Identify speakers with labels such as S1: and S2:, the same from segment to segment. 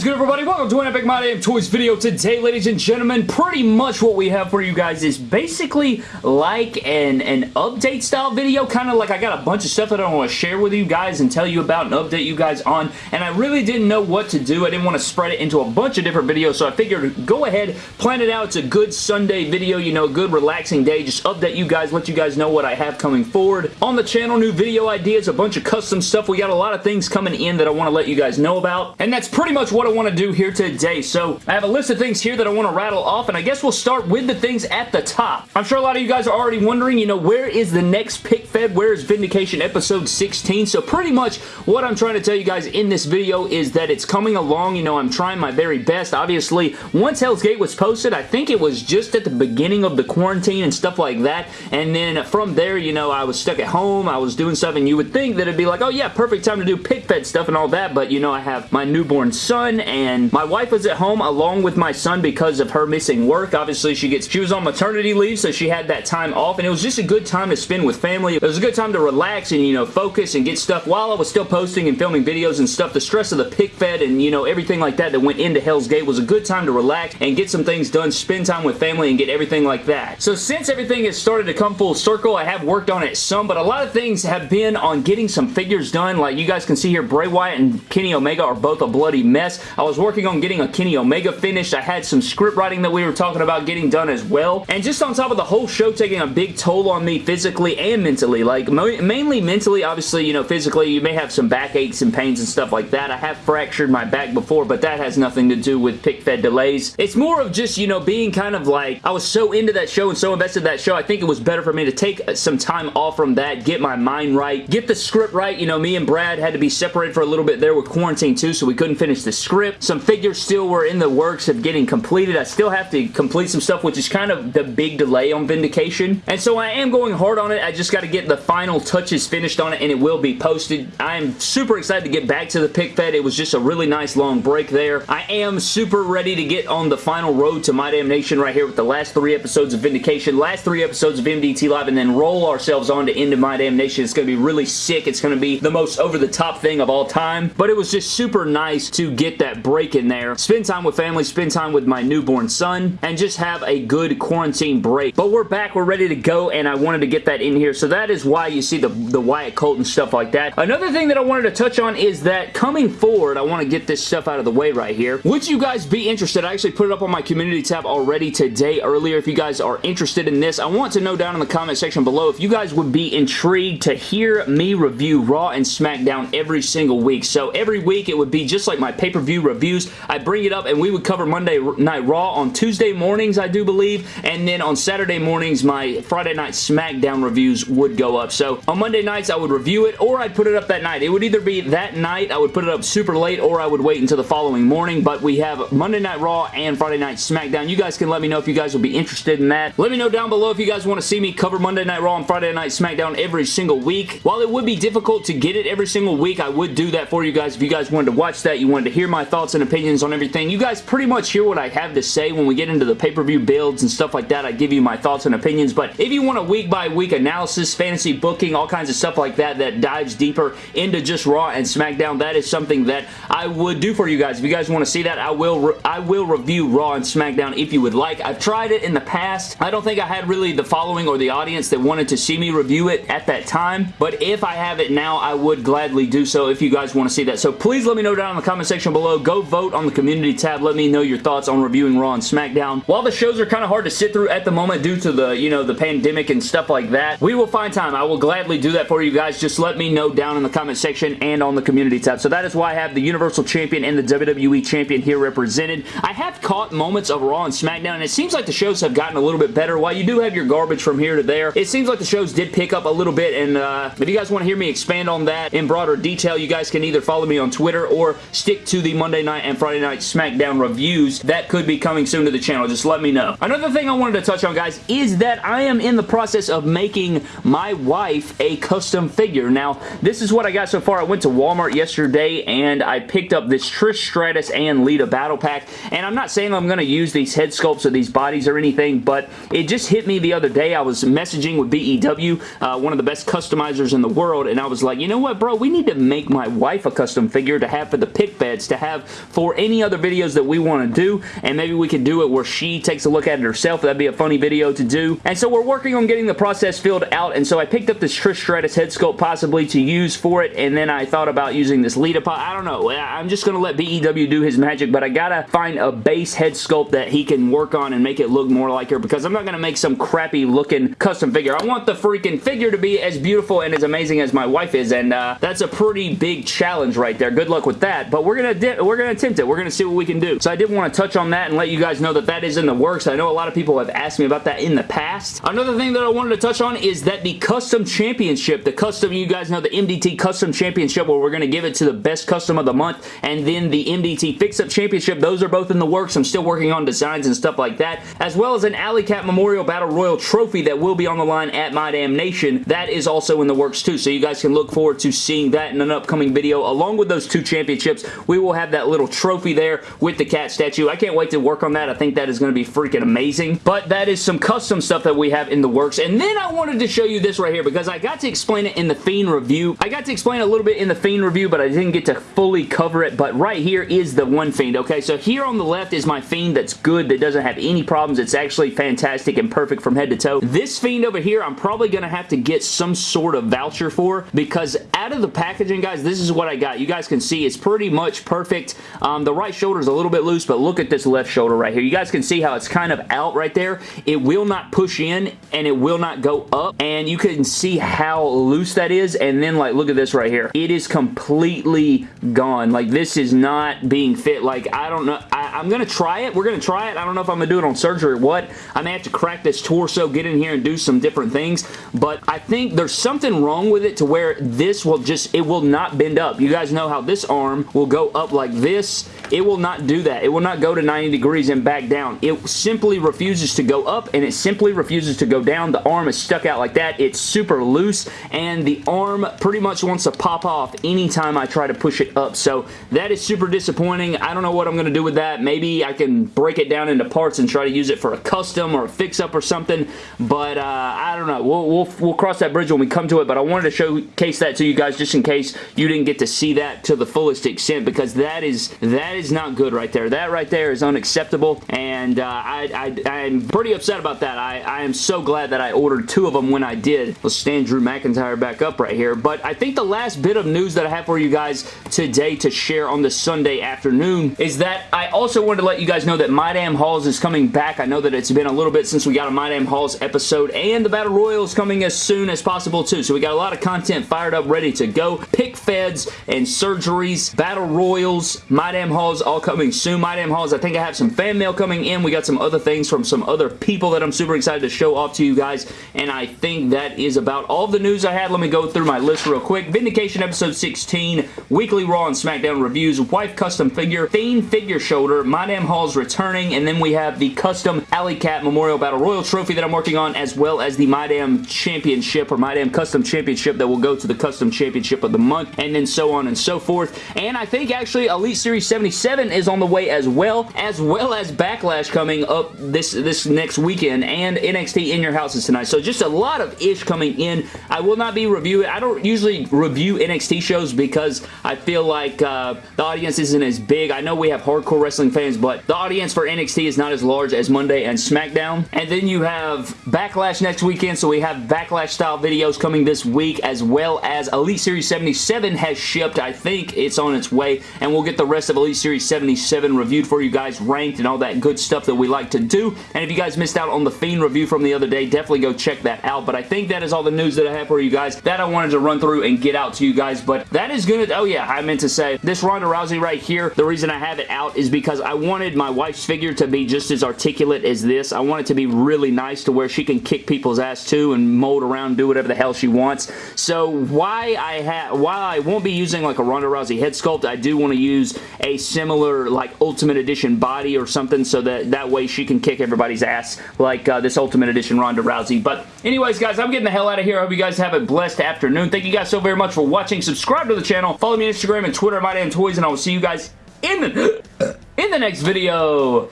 S1: is good, everybody? Welcome to an Epic My Damn Toys video. Today, ladies and gentlemen, pretty much what we have for you guys is basically like an, an update style video. Kind of like I got a bunch of stuff that I want to share with you guys and tell you about and update you guys on. And I really didn't know what to do. I didn't want to spread it into a bunch of different videos, so I figured go ahead, plan it out. It's a good Sunday video, you know, good relaxing day. Just update you guys, let you guys know what I have coming forward. On the channel, new video ideas, a bunch of custom stuff. We got a lot of things coming in that I want to let you guys know about. And that's pretty much what I want to do here today. So I have a list of things here that I want to rattle off, and I guess we'll start with the things at the top. I'm sure a lot of you guys are already wondering, you know, where is the next pick fed? Where is Vindication episode 16? So pretty much what I'm trying to tell you guys in this video is that it's coming along. You know, I'm trying my very best. Obviously, once Hell's Gate was posted, I think it was just at the beginning of the quarantine and stuff like that. And then from there, you know, I was stuck at home. I was doing stuff, and you would think that it'd be like, oh yeah, perfect time to do pick fed stuff and all that. But, you know, I have my newborn son and my wife was at home along with my son because of her missing work. Obviously, she gets she was on maternity leave, so she had that time off, and it was just a good time to spend with family. It was a good time to relax and, you know, focus and get stuff while I was still posting and filming videos and stuff. The stress of the pick fed and, you know, everything like that that went into Hell's Gate was a good time to relax and get some things done, spend time with family, and get everything like that. So since everything has started to come full circle, I have worked on it some, but a lot of things have been on getting some figures done. Like you guys can see here, Bray Wyatt and Kenny Omega are both a bloody mess. I was working on getting a Kenny Omega finished. I had some script writing that we were talking about getting done as well. And just on top of the whole show taking a big toll on me physically and mentally. Like, mainly mentally, obviously, you know, physically, you may have some backaches and pains and stuff like that. I have fractured my back before, but that has nothing to do with pick fed delays. It's more of just, you know, being kind of like, I was so into that show and so invested in that show, I think it was better for me to take some time off from that, get my mind right, get the script right. You know, me and Brad had to be separated for a little bit there with quarantine too, so we couldn't finish the the Some figures still were in the works of getting completed. I still have to complete some stuff, which is kind of the big delay on Vindication. And so I am going hard on it. I just got to get the final touches finished on it, and it will be posted. I am super excited to get back to the pick fed. It was just a really nice long break there. I am super ready to get on the final road to My Damnation right here with the last three episodes of Vindication, last three episodes of MDT Live, and then roll ourselves on to Into My Damnation. It's going to be really sick. It's going to be the most over-the-top thing of all time. But it was just super nice to get that break in there, spend time with family, spend time with my newborn son, and just have a good quarantine break. But we're back, we're ready to go, and I wanted to get that in here. So that is why you see the, the Wyatt Colt and stuff like that. Another thing that I wanted to touch on is that coming forward, I want to get this stuff out of the way right here. Would you guys be interested? I actually put it up on my community tab already today earlier. If you guys are interested in this, I want to know down in the comment section below if you guys would be intrigued to hear me review Raw and SmackDown every single week. So every week it would be just like my pay-per-view reviews. I bring it up and we would cover Monday Night Raw on Tuesday mornings, I do believe, and then on Saturday mornings, my Friday Night SmackDown reviews would go up. So on Monday nights, I would review it or I'd put it up that night. It would either be that night, I would put it up super late, or I would wait until the following morning, but we have Monday Night Raw and Friday Night SmackDown. You guys can let me know if you guys will be interested in that. Let me know down below if you guys want to see me cover Monday Night Raw and Friday Night SmackDown every single week. While it would be difficult to get it every single week, I would do that for you guys if you guys wanted to watch that, you wanted to hear my thoughts and opinions on everything. You guys pretty much hear what I have to say when we get into the pay-per-view builds and stuff like that. I give you my thoughts and opinions, but if you want a week-by-week -week analysis, fantasy booking, all kinds of stuff like that that dives deeper into just Raw and SmackDown, that is something that I would do for you guys. If you guys want to see that, I will I will review Raw and SmackDown if you would like. I've tried it in the past. I don't think I had really the following or the audience that wanted to see me review it at that time, but if I have it now, I would gladly do so if you guys want to see that. So please let me know down in the comment section below. Go vote vote on the community tab. Let me know your thoughts on reviewing Raw and SmackDown. While the shows are kind of hard to sit through at the moment due to the, you know, the pandemic and stuff like that, we will find time. I will gladly do that for you guys. Just let me know down in the comment section and on the community tab. So that is why I have the Universal Champion and the WWE Champion here represented. I have caught moments of Raw and SmackDown, and it seems like the shows have gotten a little bit better. While you do have your garbage from here to there, it seems like the shows did pick up a little bit, and uh, if you guys want to hear me expand on that in broader detail, you guys can either follow me on Twitter or stick to the Monday night and Friday night SmackDown reviews that could be coming soon to the channel. Just let me know. Another thing I wanted to touch on, guys, is that I am in the process of making my wife a custom figure. Now, this is what I got so far. I went to Walmart yesterday and I picked up this Trish Stratus and Lita Battle Pack, and I'm not saying I'm going to use these head sculpts or these bodies or anything, but it just hit me the other day. I was messaging with BEW, uh, one of the best customizers in the world, and I was like, you know what, bro? We need to make my wife a custom figure to have for the pick beds, to have have for any other videos that we want to do, and maybe we could do it where she takes a look at it herself. That'd be a funny video to do. And so we're working on getting the process filled out, and so I picked up this Trish Stratus head sculpt possibly to use for it, and then I thought about using this Lita pot. I don't know. I'm just going to let BEW do his magic, but I gotta find a base head sculpt that he can work on and make it look more like her, because I'm not going to make some crappy looking custom figure. I want the freaking figure to be as beautiful and as amazing as my wife is, and uh, that's a pretty big challenge right there. Good luck with that, but we're we're gonna attempt it. We're gonna see what we can do. So I did want to touch on that and let you guys know that that is in the works. I know a lot of people have asked me about that in the past. Another thing that I wanted to touch on is that the custom championship, the custom, you guys know the MDT custom championship where we're gonna give it to the best custom of the month, and then the MDT fix-up championship, those are both in the works. I'm still working on designs and stuff like that, as well as an Alley Cat Memorial Battle Royal trophy that will be on the line at My Damn Nation. That is also in the works too, so you guys can look forward to seeing that in an upcoming video. Along with those two championships, we will have that little trophy there with the cat statue. I can't wait to work on that. I think that is going to be freaking amazing. But that is some custom stuff that we have in the works. And then I wanted to show you this right here because I got to explain it in the Fiend review. I got to explain a little bit in the Fiend review, but I didn't get to fully cover it. But right here is the one Fiend, okay? So here on the left is my Fiend that's good, that doesn't have any problems. It's actually fantastic and perfect from head to toe. This Fiend over here, I'm probably going to have to get some sort of voucher for because out of the packaging, guys, this is what I got. You guys can see it's pretty much perfect. Um, the right shoulder is a little bit loose, but look at this left shoulder right here. You guys can see how it's kind of out right there. It will not push in and it will not go up, and you can see how loose that is, and then like look at this right here. It is completely gone. Like this is not being fit. Like I don't know. I, I'm going to try it. We're going to try it. I don't know if I'm going to do it on surgery or what. I may have to crack this torso, get in here and do some different things, but I think there's something wrong with it to where this will just, it will not bend up. You guys know how this arm will go up like this. It will not do that. It will not go to 90 degrees and back down. It simply refuses to go up and it simply refuses to go down. The arm is stuck out like that. It's super loose and the arm pretty much wants to pop off anytime I try to push it up. So that is super disappointing. I don't know what I'm going to do with that. Maybe I can break it down into parts and try to use it for a custom or a fix-up or something, but uh, I don't know. We'll, we'll, we'll cross that bridge when we come to it, but I wanted to showcase that to you guys just in case you didn't get to see that to the fullest extent because that is that is not good right there. That right there is unacceptable, and uh, I, I, I'm pretty upset about that. I, I am so glad that I ordered two of them when I did. Let's stand Drew McIntyre back up right here, but I think the last bit of news that I have for you guys today to share on this Sunday afternoon is that I also wanted to let you guys know that My Damn Halls is coming back. I know that it's been a little bit since we got a My Damn Halls episode, and the Battle Royal is coming as soon as possible too, so we got a lot of content fired up, ready to go. Pick feds and surgeries, Battle Royals, My Damn Halls all coming soon. My Damn Halls, I think I have some fan mail coming in. We got some other things from some other people that I'm super excited to show off to you guys, and I think that is about all the news I had. Let me go through my list real quick. Vindication episode 16, weekly Raw and SmackDown reviews, wife custom figure, Fiend figure shoulder, My Damn Halls returning, and then we have the custom Alley Cat Memorial Battle Royal trophy that I'm working on, as well as the My Damn Championship or My Damn Custom Championship that will go to the Custom Championship of the month, and then so on and so forth. And I think actually Elite Series 77 is on the way as well, as well as Backlash coming up this, this next weekend, and NXT In Your Houses tonight. So just a lot of ish coming in. I will not be reviewing, I don't usually review NXT shows because I feel like uh, the audience isn't as big. I know we have hardcore wrestling fans, but the audience for NXT is not as large as Monday and SmackDown. And then you have Backlash next weekend, so we have Backlash style videos coming this week, as well as Elite Series 77 has shipped. I think it's on its way, and we'll get the rest of Elite Series 77 reviewed for you guys, ranked and all that good stuff that we like to do. And if you guys missed out on the Fiend review from the other day, definitely go check that out. But I think that is all the news that I have for you guys that I wanted to run through and get out to you guys. But that is good. Oh yeah, I meant to say, this Ronda Rousey right here, the reason I have it out is because I wanted my wife's figure to be just as articulate as this. I want it to be really nice to where she can kick people's ass too and mold around, do whatever the hell she wants. So why I have, while I won't be using like a Ronda Rousey head sculpt, I do want to use a similar like Ultimate Edition body or something so that that way she can kick everybody's ass like uh, this Ultimate Edition Ronda Rousey. But anyways, guys, I'm getting the hell out of here. I hope you guys have a blessed afternoon. Thank you guys so very much for watching. Subscribe to the channel. Follow me on Instagram and Twitter, My Damn Toys, and I will see you guys in the, in the next video.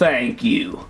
S1: Thank you.